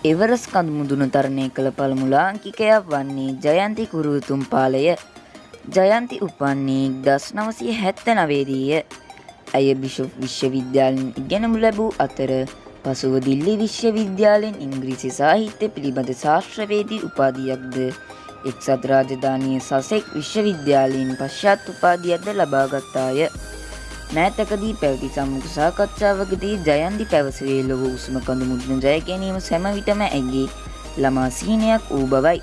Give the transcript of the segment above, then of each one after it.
එවරස් කඳු මුදුන තරණය කළ පළමු ලාංකිකයා වන්නේ ජයන්ති කුරුතුම් පාලය. ජයන්ති උපන්නේ දස් නවසය හැත්ත නවේදීය. ඇය බිෂොප් විශ්වවිද්‍යාලෙන් ඉගෙනමු ලැබූ අතර පසුව දිල්ලි විශ්වවිද්‍යාලෙන් ඉංග්‍රීසි සාහිත්‍ය පිළිබඳ ශාස්ත්‍රවේදී උපාධියක්ද එක්සත් රාජධානය සසෙක් විශ්වවිද්‍යාලයෙන් පශ්චාත් උපාධියක්ද ලබාගත්තාය. මෑතකදී පැවති සම්මුඛ සාකච්ඡාවකදී ජයන්ති පැවසුවේ ලොව උසම කඳු මුදුන ජය ගැනීම සැම විටම ඇගේ ළමා සිහිනයක් වූ බවයි.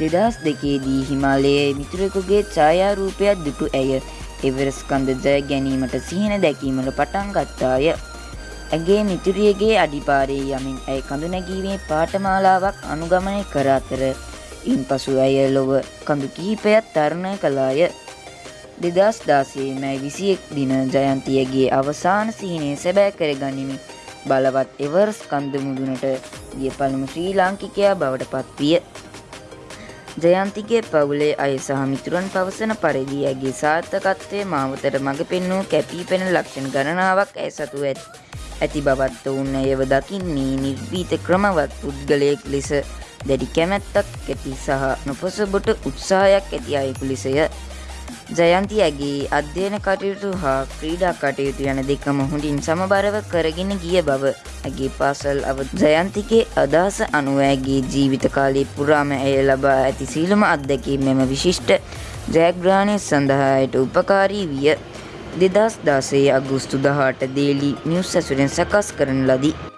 දෙදහස් දෙකේදී හිමාලයේ මිතුරෙකුගේ ඡායාරූපයක් දුටු ඇය එවරස් කඳ ජය ගැනීමට සිහින දැකීමට පටන් ගත්තාය. ඇගේ මිතුරියගේ අඩිපාරේ යමින් ඇය කඳු නැගීමේ පාඨමාලාවක් අනුගමනය කර අතර ඉන් පසු ඇය ලොව කඳු කිහිපයක් තරණය කළාය. දෙදස් දාසේ මැයි විසියෙක් දින ජයන්තියගේ අවසාන සිහිනය සැබෑ කර ගනිමින් බලවත් එවර්ස් කන්ද මුදුනට ගිය පළමු ශ්‍රී ලාංකිකයා බවට පත්විය. ජයන්තිගේ පවුලේ අය සහ මිතුරන් පවසන පරිදි ඇගේ සාර්ථකත්වය මාවතට මඟ පෙන්වූ කැපී පෙන ලක්ෂණ ගණනාවක් ඇය සතු ඇත්. ඇති බවත් ඔවුන් ඇයව දකින්නේ නිර්වීත ක්‍රමවත් පුද්ගලයෙක් ලෙස දැඩි කැමැත්තක් ඇති සහ නොපොසබොට උත්සාහයක් ඇති අයෙකු ලෙසය. ජයන්ති ඇගේ අධ්‍යයන කටයුතු හා ක්‍රීඩා කටයුතු යන දෙකම හොඳින් සමබරව කරගෙන ගිය බව ඇගේ පාසල් අව ජයන්තිගේ අදහස අනුව ඇගේ ජීවිත කාලය පුරාම ඇය ලබා ඇති සීලම අත්දැකීම් මෙම විශිෂ්ට ජයග්‍රහණය සඳහායට උපකාරී විය දෙදස් දාසේ අගුස්තු දහට දේලි නිවස් ඇසුරෙන් සකස් කරන ලදී.